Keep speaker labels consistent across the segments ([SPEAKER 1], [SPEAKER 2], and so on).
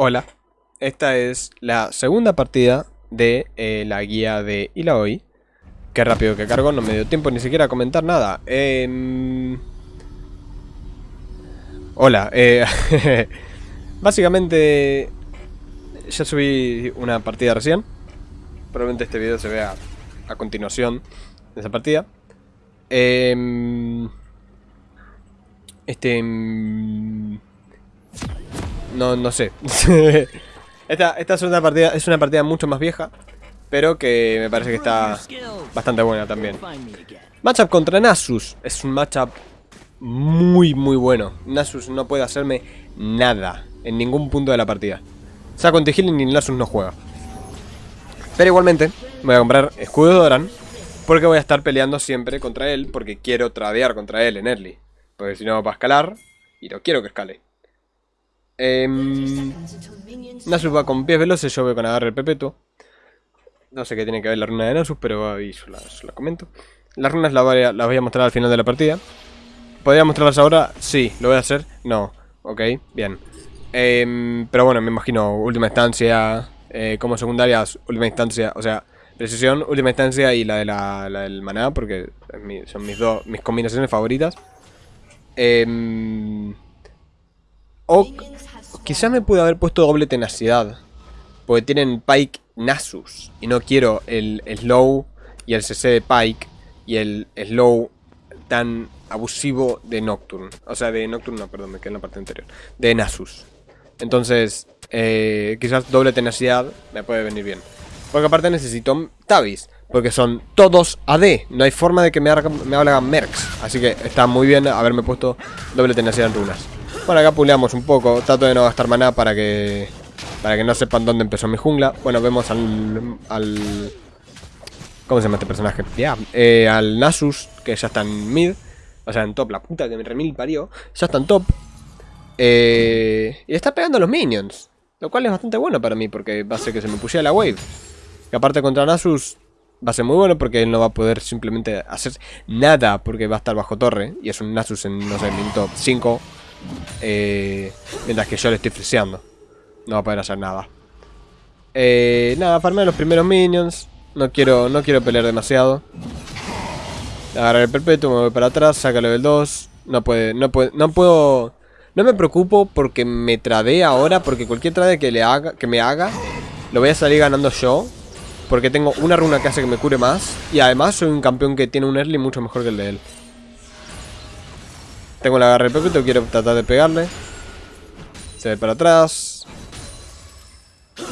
[SPEAKER 1] Hola, esta es la segunda partida de eh, la guía de Ilaoi. Qué rápido que cargo, no me dio tiempo ni siquiera a comentar nada. Em, Hola, eh... básicamente ya subí una partida recién. Probablemente este video se vea a continuación de esa partida. Em, Este... No, no sé. esta, es una partida, es una partida mucho más vieja, pero que me parece que está bastante buena también. Matchup contra Nasus. Es un matchup muy, muy bueno. Nasus no puede hacerme nada en ningún punto de la partida. Saco anti y Nasus no juega. Pero igualmente, voy a comprar escudo de Doran. Porque voy a estar peleando siempre contra él. Porque quiero tradear contra él en early. Porque si no va a escalar. Y no quiero que escale. Em, Nasus va con pies veloces, yo voy con agarre perpetuo. No sé qué tiene que ver la runa de Nasus, pero ahí yo la, comento. Las runas las voy, a, mostrar al final de la partida. ¿Podría mostrarlas ahora? Sí. ¿Lo voy a hacer? No. Ok, bien. Em, pero bueno, me imagino última instancia, eh, como secundarias, última instancia, o sea, precisión, última instancia y la, de la, la del maná, porque son mis dos mis combinaciones favoritas. Em, o quizás me pude haber puesto doble tenacidad, porque tienen Pike Nasus, y no quiero el slow y el CC de Pike y el slow tan abusivo de Nocturne. O sea, de Nocturne, no, perdón, me quedé en la parte anterior. De Nasus. Entonces, eh, quizás doble tenacidad me puede venir bien. Porque aparte necesito Tabis. Porque son todos AD. No hay forma de que me, hagan, me. Así que está muy bien haberme puesto doble tenacidad en runas. Bueno, acá puleamos un poco. Trato de no gastar maná para que para que no sepan dónde empezó mi jungla. Bueno, vemos al... al ¿Cómo se llama este personaje? Ya, eh, al Nasus, que ya está en mid. O sea, en top, la puta que me remil parió. Ya está en top. Eh, y está pegando a los minions. Lo cual es bastante bueno para mí, porque va a hacer que se me pushee la wave. Que aparte contra Nasus va a ser muy bueno porque él no va a poder simplemente hacer nada porque va a estar bajo torre. Y es un Nasus en, no sé, en top 5. Eh, mientras que yo le estoy friseando. No va a poder hacer nada. Eh, nada, farmea los primeros minions. No quiero, no quiero pelear demasiado. Agarrar el perpetuo, me voy para atrás, saca level 2. No puede, no puede, no puedo. No me preocupo porque me tradee ahora, porque cualquier trade que le haga, que me haga, lo voy a salir ganando yo. Porque tengo una runa que hace que me cure más. Y además soy un campeón que tiene un early mucho mejor que el de él. Tengo el agarre perpetuo, quiero tratar de pegarle. Se ve para atrás.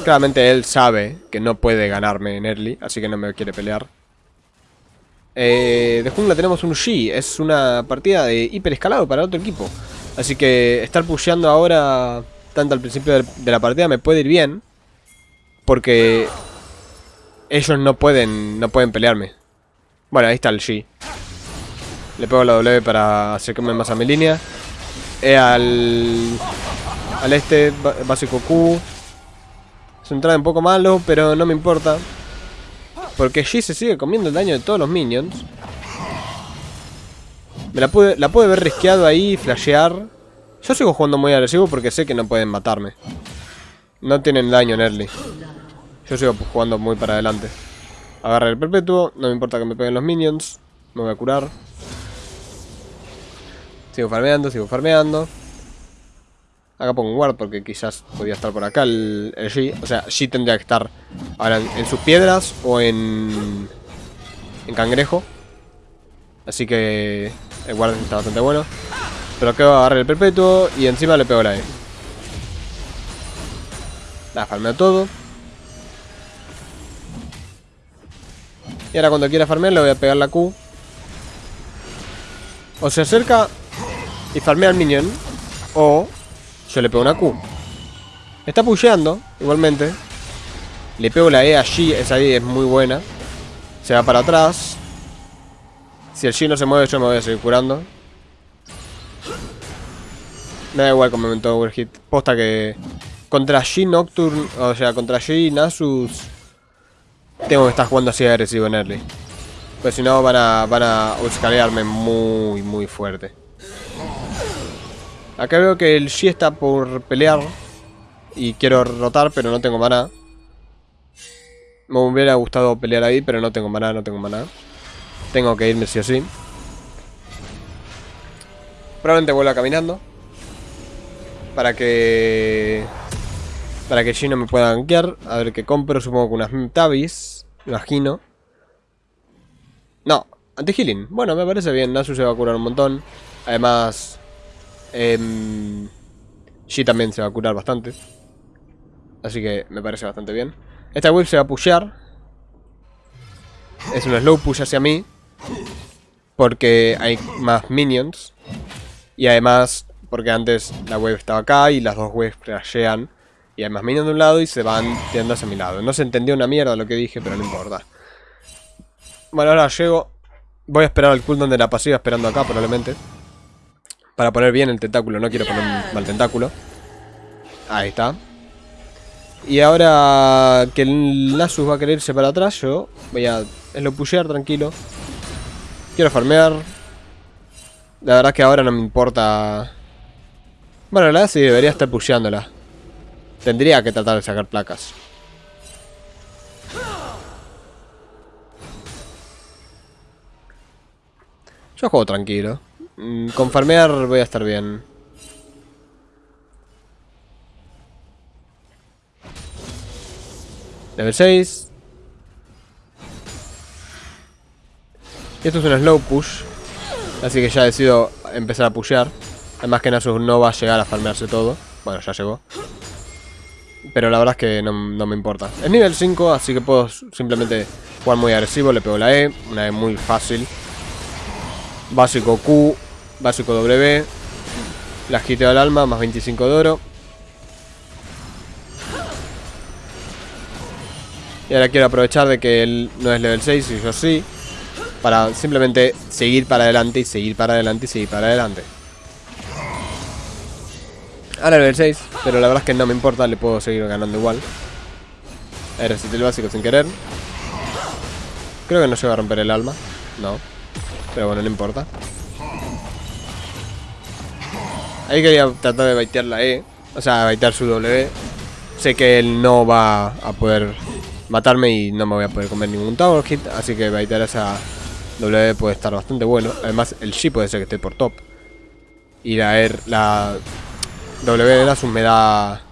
[SPEAKER 1] Claramente él sabe que no puede ganarme en early, así que no me quiere pelear. Eh, de jungla tenemos un Shi, es una partida de hiper escalado para otro equipo. Así que estar pusheando ahora, tanto al principio de la partida, me puede ir bien. Porque ellos no pueden, no pueden pelearme. Bueno, ahí está el Shi. Le pego la W para acercarme más a mi línea. Eh, al, al este, básico Q. Es un trade un poco malo, pero no me importa. Porque G se sigue comiendo el daño de todos los minions. Me la pude, la pude ver risqueado ahí, flashear. Yo sigo jugando muy agresivo porque sé que no pueden matarme. No tienen daño en early. Yo sigo jugando muy para adelante. Agarra el perpetuo, no me importa que me peguen los minions. Me voy a curar. Sigo farmeando, sigo farmeando. Acá pongo un guard porque quizás podía estar por acá el, el G. O sea, G tendría que estar ahora en, en sus piedras o en, en cangrejo. Así que el guard está bastante bueno. Pero que va a agarrar el perpetuo y encima le pego la E. La farmeo todo. Y ahora cuando quiera farmear le voy a pegar la Q. O se acerca y farmea al minion. O yo le pego una Q. Está pusheando, igualmente. Le pego la E a G, esa E es muy buena. Se va para atrás. Si el G no se mueve, yo me voy a seguir curando. Me da igual como momento overhit. Posta que contra G Nocturne, o sea, contra G Nasus, tengo que estar jugando así agresivo en early. Pues si no, van a, van a muy, muy fuerte. Acá veo que el G está por pelear. y quiero rotar, pero no tengo maná. Me hubiera gustado pelear ahí, pero no tengo maná, no tengo maná. Tengo que irme sí o sí. Probablemente vuelva caminando. Para que... Para que Shino me pueda gankear. A ver qué compro. Supongo que unas Tabis. Imagino. No, anti-healing. Bueno, me parece bien. Nasu se va a curar un montón. Además... Eh, Shi también se va a curar bastante. Así que me parece bastante bien. Esta whip se va a pushear. Es un slow push hacia mí. Porque hay más minions. Y además, porque antes la wave estaba acá y las dos waves crashean. Y hay más minions de un lado y se van tirando hacia mi lado. No se entendió una mierda lo que dije, pero no importa. Bueno, ahora llego. Voy a esperar al cooldown de la pasiva esperando acá probablemente. Para poner bien el tentáculo, no quiero poner un mal tentáculo. Ahí está. Y ahora que el Nasus va a querer irse para atrás, yo voy a lo pushear tranquilo. Quiero farmear. La verdad que ahora no me importa... Bueno, la verdad sí debería estar pusheándola. Tendría que tratar de sacar placas. Yo juego tranquilo. Mm, con farmear voy a estar bien. Level 6. Y esto es un slow push. Así que ya decido empezar a pushear. Además que Nasus no va a llegar a farmearse todo. Bueno, ya llegó. Pero la verdad es que no, no, me importa. Es nivel 5, así que puedo simplemente jugar muy agresivo. Le pego la E, una E muy fácil. Básico Q, básico W. La hiteo al alma, más 25 de oro. Y ahora quiero aprovechar de que él no es level 6 y yo sí. Para simplemente seguir para adelante y seguir para adelante y seguir para adelante. Ahora level 6, pero la verdad es que no me importa, le puedo seguir ganando igual. Ver, el básico sin querer. Creo que no se va a romper el alma. No. Pero bueno, no importa. Ahí quería tratar de baitear la E. O sea, baitear su W. Sé que él no va a poder matarme y no me voy a poder comer ningún tower hit. Así que baitear esa W puede estar bastante bueno. Además, el Shi puede ser que esté por top. Y la, er, la W de Nasus me da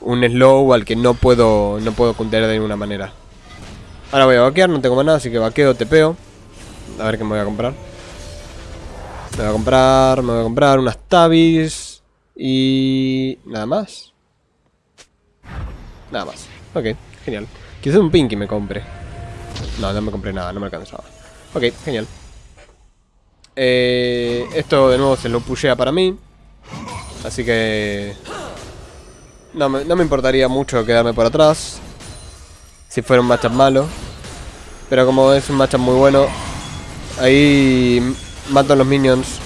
[SPEAKER 1] un slow al que no puedo no puedo contener de ninguna manera. Ahora voy a vaquear, no tengo más nada, así que vaqueo, tepeo. A ver qué me voy a comprar. Me voy a comprar, me voy a comprar unas tabis y nada más. Nada más. Ok. Genial. Quizás un Pinky me compre. No, no me compré nada, no me alcanzaba. Ok, genial. Eh, esto de nuevo se lo pushea para mí. Así que... No me, no me importaría mucho quedarme por atrás. Si fuera un matchup malo. Pero como es un matchup muy bueno, ahí mato a los minions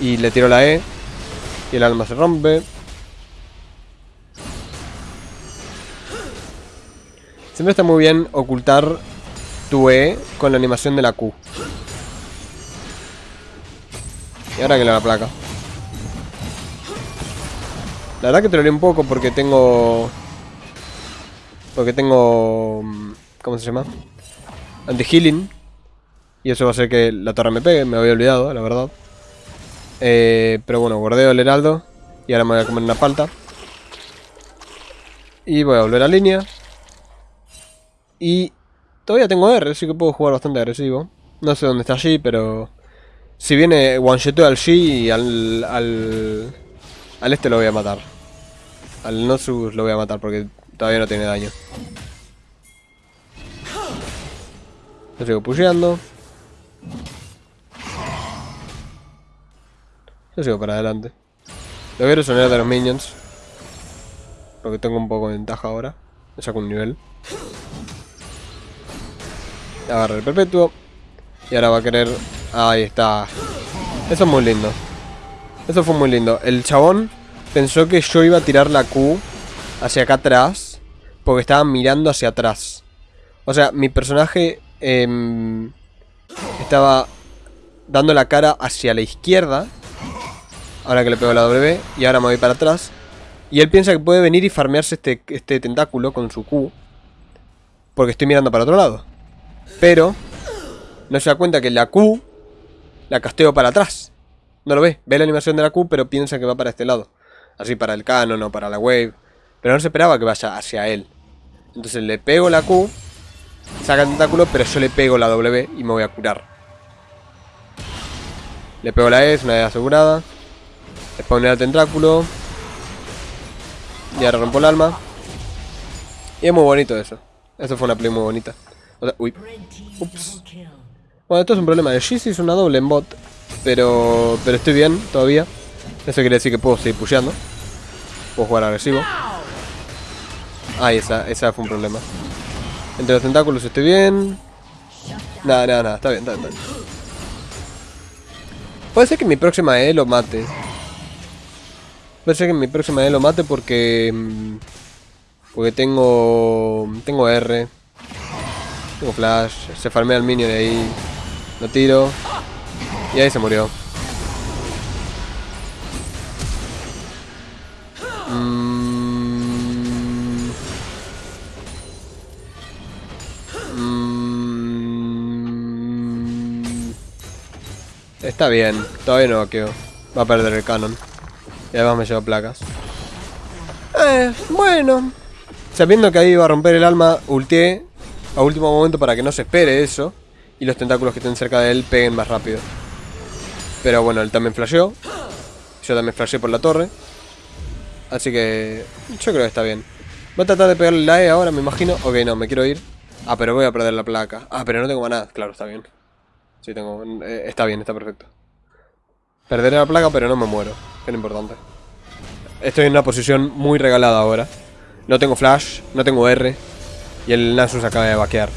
[SPEAKER 1] y le tiro la E. Y el alma se rompe. Siempre está muy bien ocultar tu E con la animación de la Q. Y ahora que le la placa. La verdad que troleé un poco porque tengo... Porque tengo... Mm, ¿Cómo se llama? Anti-healing. Y eso va a hacer que la torre me pegue, me había olvidado, la verdad. Eh, pero bueno, guardeo el heraldo. Y ahora me voy a comer una falta. Y voy a volver a línea. Y todavía tengo R, así que puedo jugar bastante agresivo. No sé dónde está G, pero... Si viene one al G y al, al... Al este lo voy a matar. Al Nosus lo voy a matar porque todavía no tiene daño. Lo sigo pusheando. Yo sigo para adelante. Lo quiero sonar de los minions. Porque tengo un poco de ventaja ahora. Me saco un nivel. Agarra el perpetuo. Y ahora va a querer... Ahí está. Eso es muy lindo. Eso fue muy lindo. El chabón pensó que yo iba a tirar la Q hacia acá atrás. Porque estaba mirando hacia atrás. O sea, mi personaje em, estaba dando la cara hacia la izquierda. Ahora que le pego la W. Y ahora me voy para atrás. Y él piensa que puede venir y farmearse este, este tentáculo con su Q. Porque estoy mirando para otro lado. Pero no se da cuenta que la Q la casteo para atrás. No lo ve. Ve la animación de la Q, pero piensa que va para este lado. Así para el canon o para la wave. Pero no se esperaba que vaya hacia él. Entonces le pego la Q. Saca el tentáculo, pero yo le pego la W y me voy a curar. Le pego la E, es una E asegurada. Le el tentáculo. Y ahora rompo el alma. Y es muy bonito eso. Eso fue una play muy bonita. O uy. Ups. Bueno, esto es un problema de Shizzy, es una doble en bot. Pero, pero estoy bien todavía. Eso quiere decir que puedo seguir pusheando. Puedo jugar agresivo. Ah, esa, esa fue un problema. Entre los tentáculos estoy bien. Nada, nada, nada. Está bien, está bien, Puede ser que mi próxima E lo mate. Puede ser que mi próxima E lo mate porque... Mm, porque tengo... Tengo R. Tengo flash. Se farmea el minion ahí. Lo tiro. Y ahí se murió. Está bien, todavía no vaqueo. Va a perder el canon. Y además me lleva placas. Eh, bueno. Sabiendo que ahí va a romper el alma, ulteé a último momento para que no se espere eso y los tentáculos que estén cerca de él peguen más rápido. Pero bueno, él también flasheó. Yo también flasheé por la torre. Así que yo creo que está bien. Voy a tratar de pegarle la E ahora, me imagino. Ok, no, me quiero ir. Ah, pero voy a perder la placa. Ah, pero no tengo maná. Claro, está bien. Tengo... Eh, está bien, está perfecto. Perderé la placa, pero no me muero. Que es lo importante. Estoy en una posición muy regalada ahora. No tengo flash, no tengo R. Y el Nasus acaba de vaquear.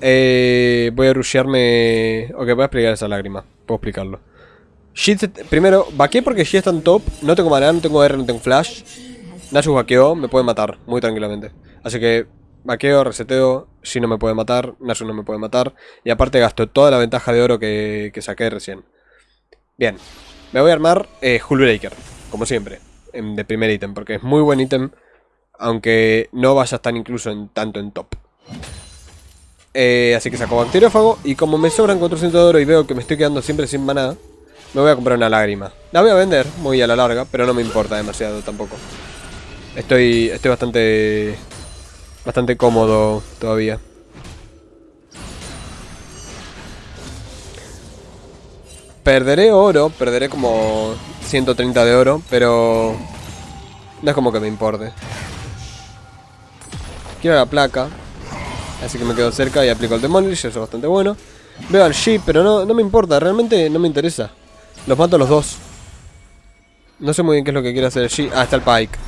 [SPEAKER 1] Eh, voy a rushearme... Ok, voy a explicar esa lágrima. Puedo explicarlo. primero, vaqueé porque Shit está en top. No tengo mana, no tengo R, no tengo flash. Nasus vaqueó, me puede matar muy tranquilamente. Así que vaqueo, reseteo. Si no me puede matar, Nasus no me puede matar. Y aparte gasto toda la ventaja de oro que, saqué recién. Bien, me voy a armar eh, Breaker, como siempre, de primer ítem, porque es muy buen ítem, aunque no vaya a estar incluso en, tanto en top. Eh, así que saco bacteriófago. Y como me sobran 400 de oro y veo que me estoy quedando siempre sin maná, me voy a comprar una lágrima. La voy a vender muy a la larga, pero no me importa demasiado tampoco. Estoy, estoy bastante, bastante cómodo todavía. Perderé oro, perderé como 130 de oro, pero no es como que me importe. Quiero la placa, Así que me quedo cerca y aplico el Demolish, eso es bastante bueno. Veo al Sheep, pero no, no me importa, realmente no me interesa. Los mato a los dos. No sé muy bien qué es lo que quiere hacer el Sheep. Ah, está el Pike.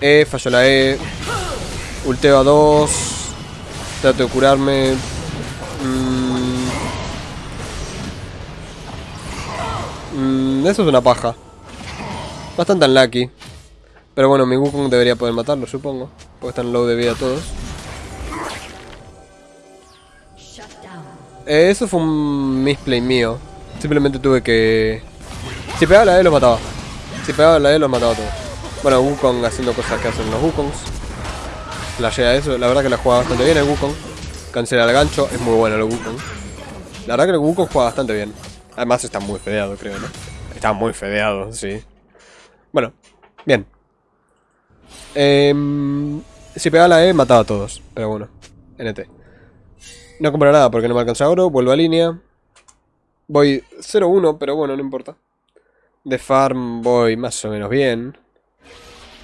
[SPEAKER 1] E, falló la E. Ulteo a dos. Trato de curarme. Mm. Mm, eso es una paja. Bastante unlucky. Pero bueno, mi Wukong debería poder matarlo, supongo. Porque están low de vida todos. Eh, eso fue un misplay mío. Simplemente tuve que... Si pegaba la E los mataba. Si pegaba la E los mataba todos. Bueno, Wukong haciendo cosas que hacen los Wukongs. Flashea eso. La verdad que la juega bastante bien el Wukong. Cancela el gancho. Es muy bueno el Wukong. La verdad que el Wukong juega bastante bien. Además está muy fedeado, creo, ¿no? Está muy fedeado, sí. Bueno, bien. Em, si pegaba la E, mataba a todos. Pero bueno, NT. No compro nada porque no me alcanza oro. Vuelvo a línea. Voy 0-1, pero bueno, no importa. De farm voy más o menos bien.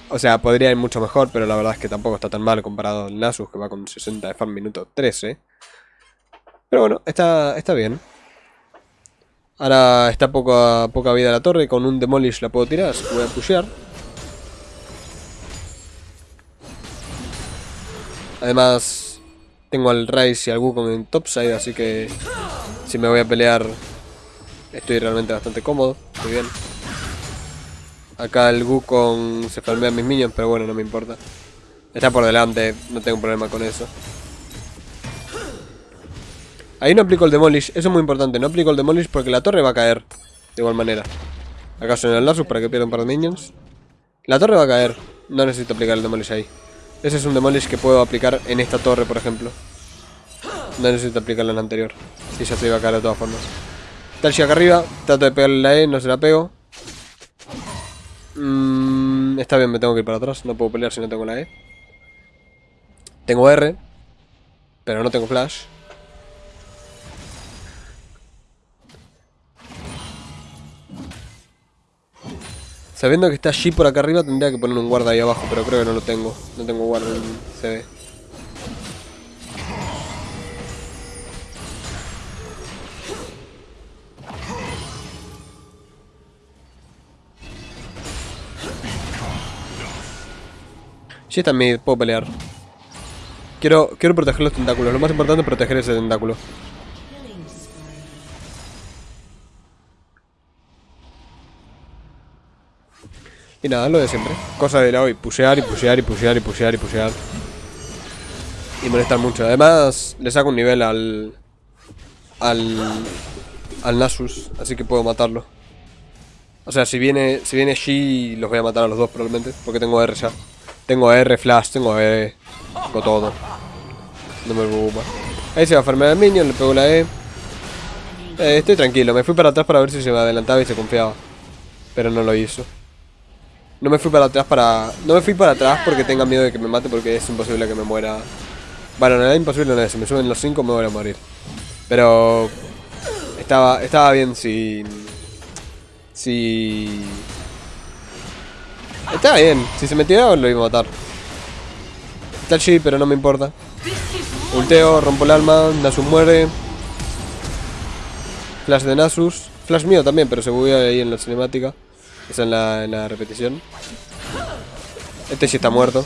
[SPEAKER 1] O sea, podría ir mucho mejor, pero la verdad es que tampoco está tan mal comparado al Nasus, que va con 60 de farm minuto 13. Pero bueno, está, está bien. Ahora está poca, poca vida la torre, con un Demolish la puedo tirar, así que voy a pushear. Además, tengo al Rice y al Wukong en topside, así que si me voy a pelear estoy realmente bastante cómodo, muy bien. Acá el Wukong se farmea mis minions, pero bueno, no me importa. Está por delante, no tengo problema con eso. Ahí no aplico el Demolish, eso es muy importante, no aplico el Demolish porque la torre va a caer de igual manera. Acá suena el Nasus para que pierda un par de minions. La torre va a caer. No necesito aplicar el Demolish ahí. Ese es un Demolish que puedo aplicar en esta torre, por ejemplo. No necesito aplicarlo en la anterior. Si ya se iba a caer de todas formas. Talchi acá arriba. Trato de pegarle la E, no se la pego. Mm, está bien, me tengo que ir para atrás. No puedo pelear si no tengo la E. Tengo R. Pero no tengo flash. Sabiendo que está allí por acá arriba tendría que poner un guarda ahí abajo, pero creo que no lo tengo. No tengo guarda en CD. Sí mid, puedo pelear. Quiero, quiero proteger los tentáculos. Lo más importante es proteger ese tentáculo. Y nada, lo de siempre. Cosa de la hoy, pushear y pushear y pushear y pushear y pushear. Y molestar mucho. Además, le saco un nivel al... Al... Al Nasus, así que puedo matarlo. O sea, si viene si viene Shi, los voy a matar a los dos probablemente, porque tengo R ya. Tengo R, Flash, tengo E, tengo todo. No me preocupa. Ahí se va a farmear el minion, le pego la E. Eh, estoy tranquilo, me fui para atrás para ver si se me adelantaba y se confiaba. Pero no lo hizo. No me fui para atrás para... No me fui para atrás porque tenga miedo de que me mate porque es imposible que me muera. Bueno, no es imposible, no es. Si me suben los 5 me voy a morir. Pero... Estaba, estaba bien si... Si... Estaba bien. Si se me lo iba a matar. Está allí, pero no me importa. Ulteo, rompo el alma, Nasus muere. Flash de Nasus. Flash mío también, pero se buguea ahí en la cinemática. Esa en la, en la repetición. Este sí está muerto.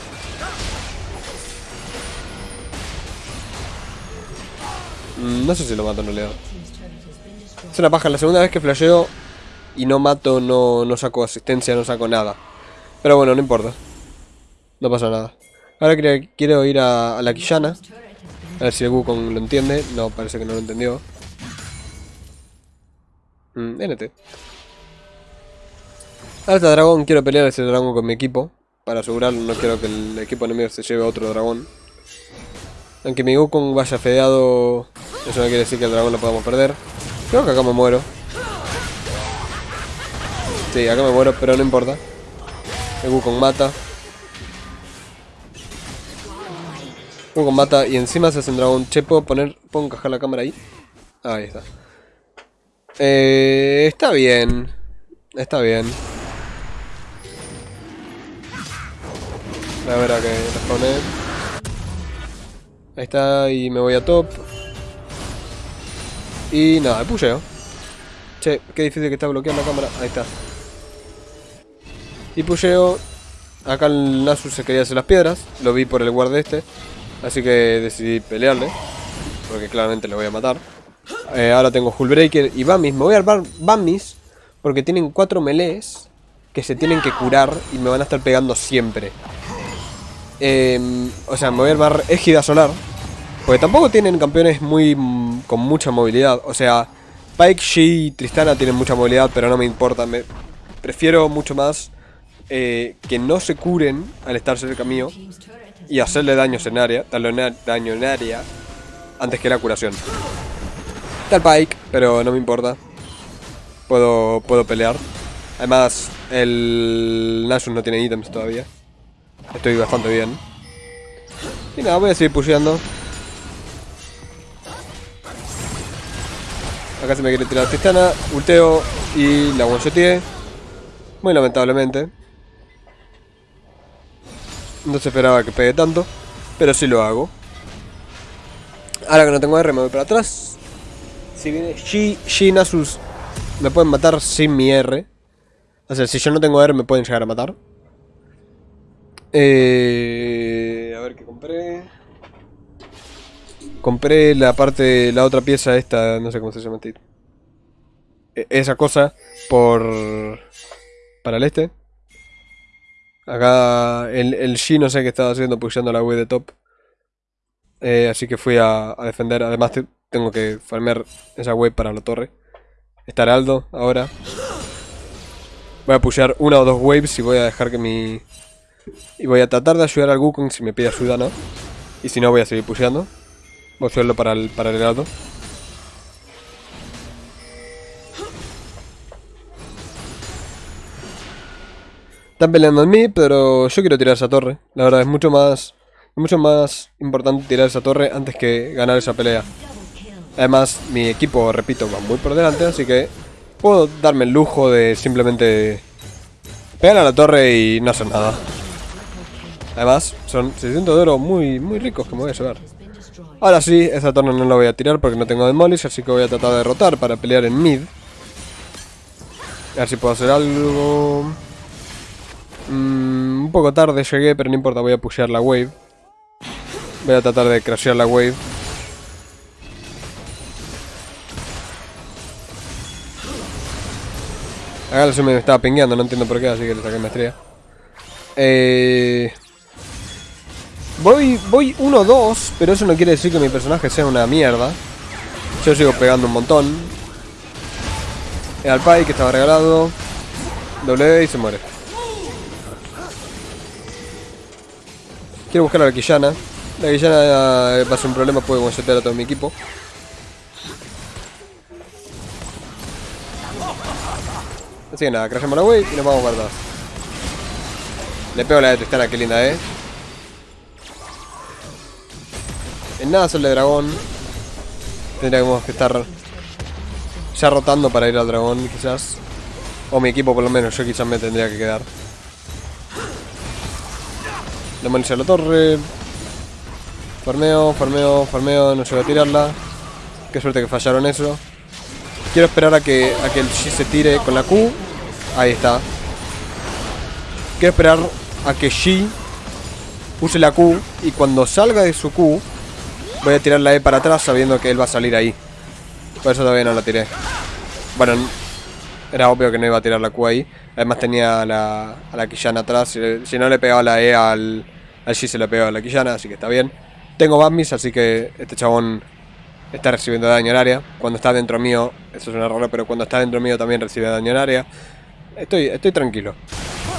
[SPEAKER 1] Mm, no sé si lo mato o no le Es una paja. La segunda vez que flasheo y no mato, no saco asistencia, no saco nada. Pero bueno, no importa. No pasa nada. Ahora quiero, ir a, la Quillana. A ver si el Wukong lo entiende. No, parece que no lo entendió. Mm, NT. Alta dragón, quiero pelear ese dragón con mi equipo. Para asegurarlo, no quiero que el equipo enemigo se lleve a otro dragón. Aunque mi Wukong vaya fedeado, eso no quiere decir que el dragón lo podamos perder. Creo que acá me muero. Sí, acá me muero, pero no importa. El Wukong mata. Wukong mata y encima se hace un dragón. Che, ¿puedo poner, puedo encajar la cámara ahí? ahí está. Eh, está bien. Está bien. A ver a que responde. Ahí está, y me voy a top. Y nada, pusheo. Che, qué difícil que está bloqueando la cámara. Ahí está. Y pusheo. Acá el Nasus se quería hacer las piedras. Lo vi por el guard este. Así que decidí pelearle. Porque claramente le voy a matar. Eh, ahora tengo Hullbreaker y Bamis. Me voy a armar Bamis. Porque tienen cuatro melees que se tienen que curar y me van a estar pegando siempre. Em, o sea, me voy a armar Égida Solar. Porque tampoco tienen campeones muy mm, con mucha movilidad. O sea, Pike, Shi y Tristana tienen mucha movilidad, pero no me importa. Me prefiero mucho más eh, que no se curen al estar cerca mío y hacerle daño en área, darle daño en área antes que la curación. Está Pike, pero no me importa. Puedo, puedo pelear. Además, el Nasus no tiene ítems todavía. Estoy bastante bien. Y nada, voy a seguir pusheando. Acá se me quiere tirar Tristana, ulteo y la one Muy lamentablemente. No se esperaba que pegue tanto, pero sí lo hago. Ahora que no tengo R me voy para atrás. Si viene Shi, Shi Nasus me pueden matar sin mi R. O sea, si yo no tengo R me pueden llegar a matar. Eh, a ver qué compré. Compré la parte, la otra pieza esta, no sé cómo se llama. E, esa cosa por... Para el este. Acá el, el G no sé qué estaba haciendo, pusheando la web de top. Eh, así que fui a, defender. Además tengo que farmear esa web para la torre. Está Aldo ahora. Voy a pushear una o dos waves y voy a dejar que mi... Y voy a tratar de ayudar al Wukong si me pide ayuda, ¿no? Y si no, voy a seguir pusheando. Voy a ayudarlo para el, para el helado. Están peleando en mí, pero yo quiero tirar esa torre. La verdad, es mucho más... Mucho más importante tirar esa torre antes que ganar esa pelea. Además, mi equipo, repito, va muy por delante, así que puedo darme el lujo de simplemente pegar a la torre y no hacer nada. Además, son 600 de oro muy, muy ricos que me voy a llevar. Ahora sí, esa torre no la voy a tirar porque no tengo demolish, así que voy a tratar de derrotar para pelear en mid. A ver si puedo hacer algo... Mm, un poco tarde llegué, pero no importa, voy a pushear la wave. Voy a tratar de crashear la wave. Acá la me estaba pingueando, no entiendo por qué, así que le saqué maestría. Eh... Voy, voy 1-2, pero eso no quiere decir que mi personaje sea una mierda. Yo sigo pegando un montón. El Pai que estaba regalado. W y se muere. Quiero buscar a la Quillana. La Quillana eh, va a un problema, puede consultar a todo mi equipo. Así que nada, crashamos la wave y nos vamos guardados. Le pego la de Tristana, qué linda, eh. En nada sol de dragón. Tendríamos que estar ya rotando para ir al dragón, quizás. O mi equipo, por lo menos. Yo quizás me tendría que quedar. Demolice la torre. Farmeo, farmeo, farmeo. No llego a tirarla. Qué suerte que fallaron eso. Quiero esperar a que, a que el G se tire con la Q. Ahí está. Quiero esperar a que G use la Q. Y cuando salga de su Q, voy a tirar la E para atrás sabiendo que él va a salir ahí. Por eso todavía no la tiré. Bueno, era obvio que no iba a tirar la Q ahí. Además tenía a la, a la Quillana atrás. Si, no le pegaba la E al, Allí se le pegó a la Quillana, así que está bien. Tengo Batmis, así que este chabón está recibiendo daño en área. Cuando está dentro mío, eso es un error, pero cuando está dentro mío también recibe daño en área. Estoy, estoy tranquilo.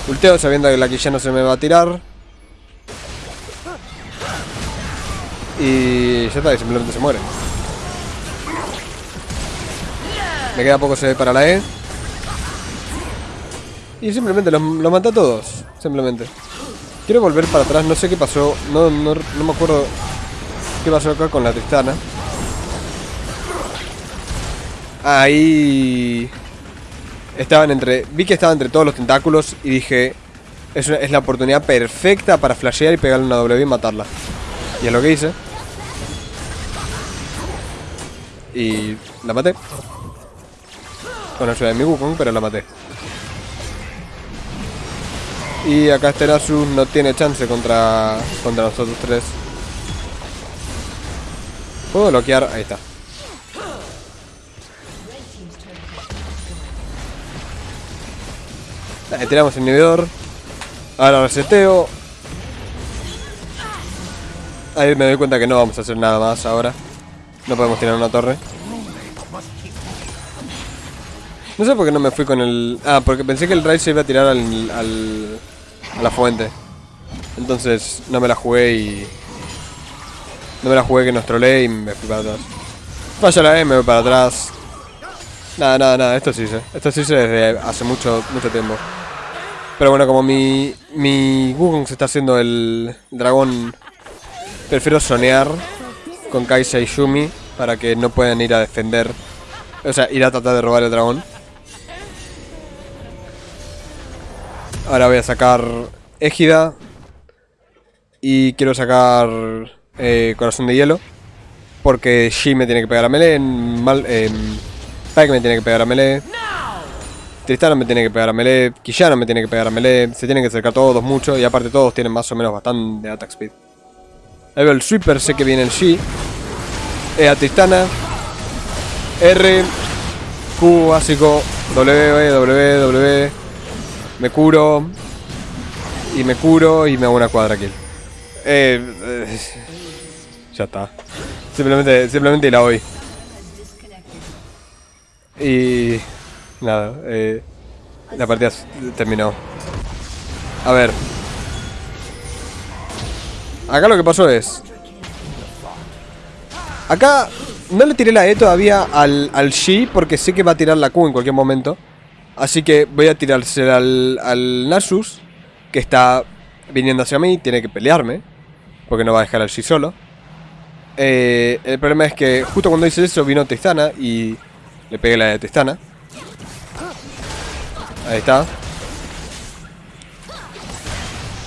[SPEAKER 1] Ulteo sabiendo que la Quillana se me va a tirar. Y ya está, y simplemente se muere. Me queda poco ve para la E. Y simplemente los, los mata a todos. Simplemente. Quiero volver para atrás, no sé qué pasó, no, no, no me acuerdo qué pasó acá con la Tristana. Ahí... Estaban entre... Vi que estaba entre todos los tentáculos y dije... Es, es la oportunidad perfecta para flashear y pegarle una W y matarla. Y es lo que hice. Y la maté. Con ayuda de mi Wukong, pero la maté. Y acá Nasus no tiene chance contra, contra nosotros tres. Puedo bloquear, ahí está. Ahí tiramos el inhibidor. Ahora reseteo. Ahí me doy cuenta que no vamos a hacer nada más ahora. No podemos tirar una torre. No sé por qué no me fui con el... Ah, porque pensé que el raid se iba a tirar al a la fuente. Entonces no me la jugué y... No me la jugué que nos troleé y me fui para atrás. Falla la E, me voy para atrás. Nada, nada, nada, esto sí sé. Esto sí sé desde hace mucho, mucho tiempo. Pero bueno, como mi, mi Wukong se está haciendo el dragón, prefiero sonear con Kaisa y Shumi para que no puedan ir a defender, o sea, ir a tratar de robar el dragón. Ahora voy a sacar Égida. Y quiero sacar eh, Corazón de Hielo. Porque Shi me tiene que pegar a melee. Mal, eh, Pike me tiene que pegar a melee. Tristana me tiene que pegar a melee. Quillana me tiene que pegar a melee. Se tienen que acercar todos mucho. Y aparte todos tienen más o menos bastante attack speed. Ahí veo el sweeper. Sé que viene el Shi. E a Tristana. R. Q básico. W, W, W. Me curo. Y me curo y me hago una cuadra kill. Eh, eh, ya está. Simplemente, simplemente la voy. Y... Nada, eh... La partida terminó. A ver. Acá lo que pasó es... Acá no le tiré la E todavía al, al Shi porque sé que va a tirar la Q en cualquier momento. Así que voy a tirarse al, al Nasus, que está viniendo hacia mí, tiene que pelearme, porque no va a dejar al Shi solo. Eh, el problema es que justo cuando hice eso vino Tristana y le pegué la de Tristana. Ahí está.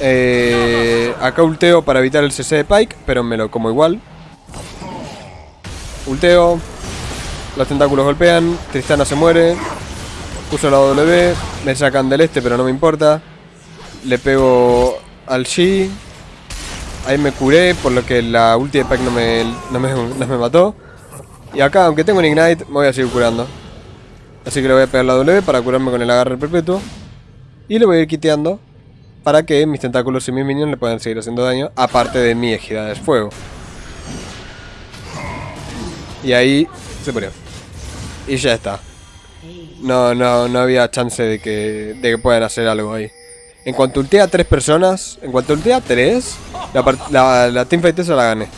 [SPEAKER 1] Eh, acá ulteo para evitar el CC de Pike, pero me lo como igual. Ulteo. Los tentáculos golpean. Tristana se muere. Uso la W. Me sacan del este, pero no me importa. Le pego al Shi. Ahí me curé, por lo que la ulti de Pike no me, no me, no me mató. Y acá, aunque tengo un Ignite, me voy a seguir curando. Así que le voy a pegar la W para curarme con el agarre perpetuo. Y le voy a ir quiteando para que mis tentáculos y mis minions le puedan seguir haciendo daño, aparte de mi ejida de fuego. Y ahí se murió. Y ya está. No, no, no había chance de que, de que puedan hacer algo ahí. En cuanto ultea a tres personas, en cuanto ultea a tres, la, la, la teamfight esa la gané.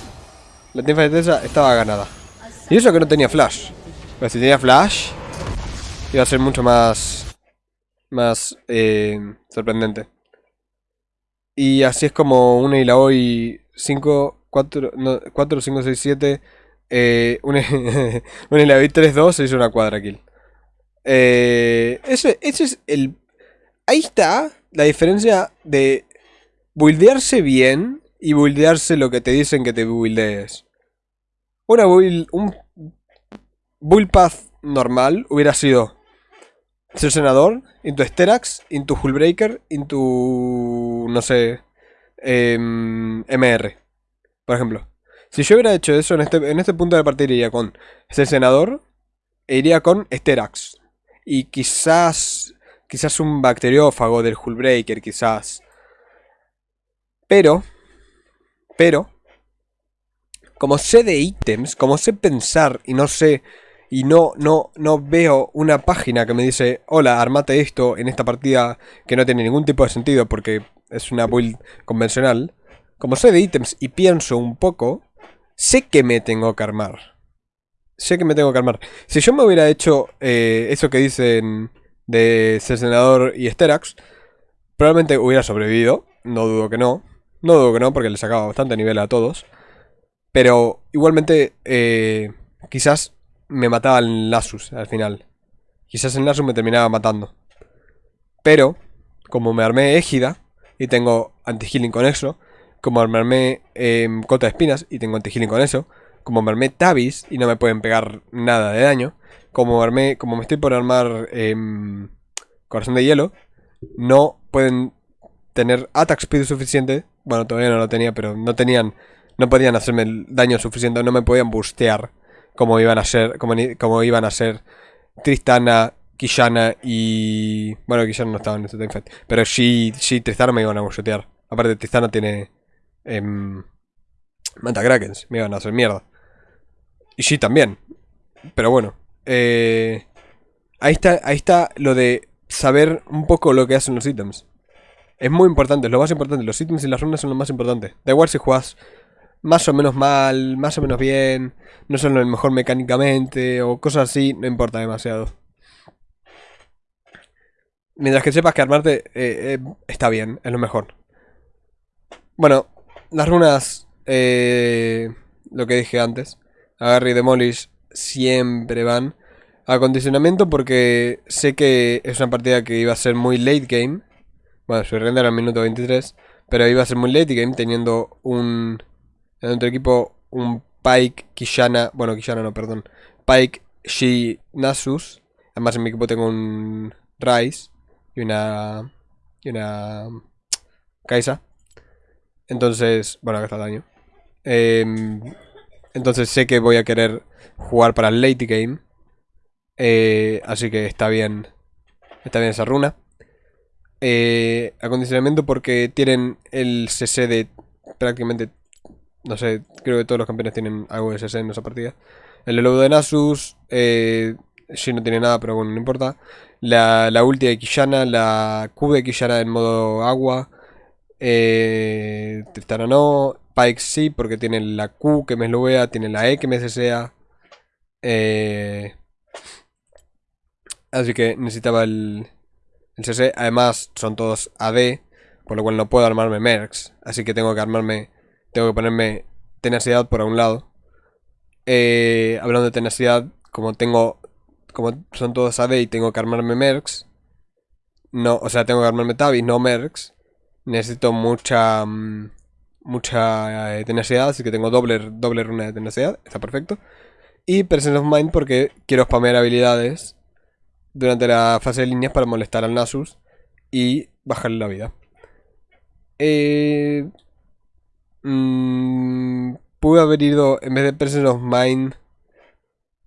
[SPEAKER 1] La teamfight esa estaba ganada. Y eso que no tenía flash. Pero si tenía flash, iba a ser mucho más, más eh, sorprendente. Y así es como una y la hoy 5, 4, 4, 5, 6, 7. una, una y la hoy 3, 2 se hizo una cuadra kill. Eh, ese, ese es el... Ahí está la diferencia de buildearse bien y buildearse lo que te dicen que te buildees. Una build, un build path normal hubiera sido ser senador, into Sterax, into Hullbreaker, into, no sé, MR, em, por ejemplo. Si yo hubiera hecho eso en este, en este punto de partida iría con ser senador e iría con Sterax. Y quizás, quizás un bacteriófago del Hullbreaker, quizás. Pero, pero, como sé de ítems, como sé pensar y no sé y no, no, no veo una página que me dice, hola, armate esto en esta partida que no tiene ningún tipo de sentido porque es una build convencional, como sé de ítems y pienso un poco, sé que me tengo que armar. Sé que me tengo que armar. Si yo me hubiera hecho eh, eso que dicen de senador y Sterax, probablemente hubiera sobrevivido. No dudo que no. No dudo que no, porque le sacaba bastante nivel a todos. Pero igualmente, eh, quizás me mataba el Nasus al final. Quizás el Nasus me terminaba matando. Pero, como me armé Égida y tengo anti-healing con eso, como me armé eh, Cota de Espinas y tengo anti-healing con eso, como armé Tabis y no me pueden pegar nada de daño, como armé, como me estoy por armar em, Corazón de Hielo, no pueden tener attack speed suficiente, bueno, todavía no lo tenía, pero no tenían, no podían hacerme el daño suficiente, no me podían bustear como iban a ser, como, iban a ser Tristana, Kishana y... Bueno, Kishana no estaba en este time fight. Pero sí, sí, Tristana me iban a mushotear. Aparte, Tristana tiene... Eh, Manta Krakens, me iban a hacer mierda. Y sí, también. Pero bueno. Eh, ahí, está, ahí está lo de saber un poco lo que hacen los ítems. Es muy importante, es lo más importante. Los ítems y las runas son lo más importante. Da igual si juegas más o menos mal, más o menos bien, no son lo mejor mecánicamente o cosas así, no importa demasiado. Mientras que sepas que armarte eh, eh, está bien, es lo mejor. Bueno, las runas, eh, lo que dije antes, agarre y demolish siempre van. Acondicionamiento porque sé que es una partida que iba a ser muy late game. Bueno, su render al minuto 23. Pero iba a ser muy late game teniendo un en otro equipo, un Pike, Kishana. Bueno, Kishana no, perdón. Pike, Shi, Nasus. Además, en mi equipo tengo un Rice y una. Y una. Kaisa. Entonces, bueno, acá está el daño. Em, entonces sé que voy a querer jugar para el late game. Eh, así que está bien. Está bien esa runa. Eh, acondicionamiento porque tienen el CC de prácticamente no sé, creo que todos los campeones tienen algo de SSN en esa partida. El lobo de Nasus, eh, no tiene nada, pero bueno, no importa. La, la ulti de Quillana, la Q de Quillana en modo agua. Eh, Tristana no. Pike sí, porque tiene la Q que me vea tiene la E que me cesea. Eh, así que necesitaba el, el CC. Además, son todos AD, por lo cual no puedo armarme Mercs. Así que tengo que armarme, tengo que ponerme tenacidad por un lado. Eh, hablando de tenacidad, como tengo, como son todos AD y tengo que armarme Mercs. No, o sea, tengo que armarme Tabis, no Mercs. Necesito mucha... Mm, mucha eh, tenacidad, así que tengo doble, doble runa de tenacidad, está perfecto. Y Presence of Mind porque quiero spamear habilidades durante la fase de líneas para molestar al Nasus y bajarle la vida. Eh, mm, pude haber ido, en vez de Presence of Mind...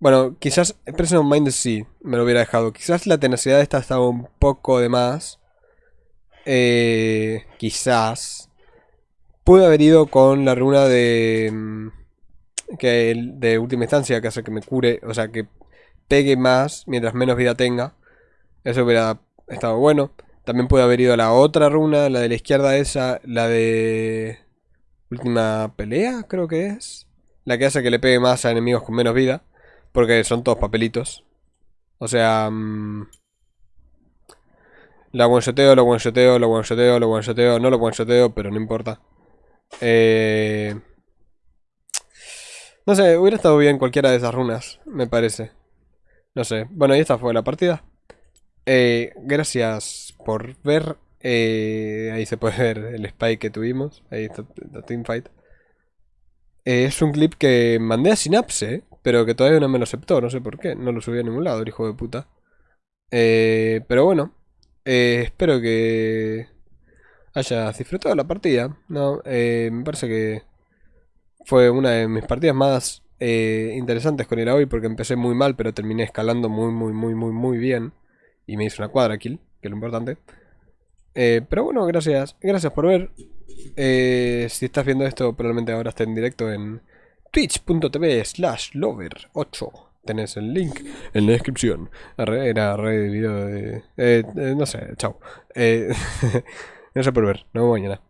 [SPEAKER 1] Bueno, quizás Presence of Mind sí, me lo hubiera dejado. Quizás la tenacidad esta estaba un poco de más. Eh, quizás. Pude haber ido con la runa de... Mm, que de última instancia, que hace que me cure, o sea, que pegue más mientras menos vida tenga. Eso hubiera estado bueno. También pude haber ido a la otra runa, la de la izquierda esa, la de... Última pelea, creo que es. La que hace que le pegue más a enemigos con menos vida. Porque son todos papelitos. O sea... Mmm, la one-shoteo, la one-shoteo, la one-shoteo, one-shoteo. No lo one-shoteo, pero no importa. Eh... No sé, hubiera estado bien cualquiera de esas runas, me parece. No sé. Bueno, y esta fue la partida. Eh, gracias por ver. Eh, ahí se puede ver el spike que tuvimos. Ahí está la teamfight. Eh, es un clip que mandé a Synapse, pero que todavía no me lo aceptó. No sé por qué. No lo subí a ningún lado, el hijo de puta. Eh, pero bueno. espero que hayas disfrutado la partida. No, me parece que fue una de mis partidas más interesantes con el hoy porque empecé muy mal, pero terminé escalando muy, muy, muy, muy, muy bien. Y me hizo una cuadra kill, que es lo importante. Eh, pero bueno, gracias. Gracias por ver. Eh, si estás viendo esto, probablemente ahora esté en directo en twitch.tv slash lover8. Tenés el link en la descripción. Era re de video de... Eh, no sé, chao. gracias por ver. Nos vemos mañana.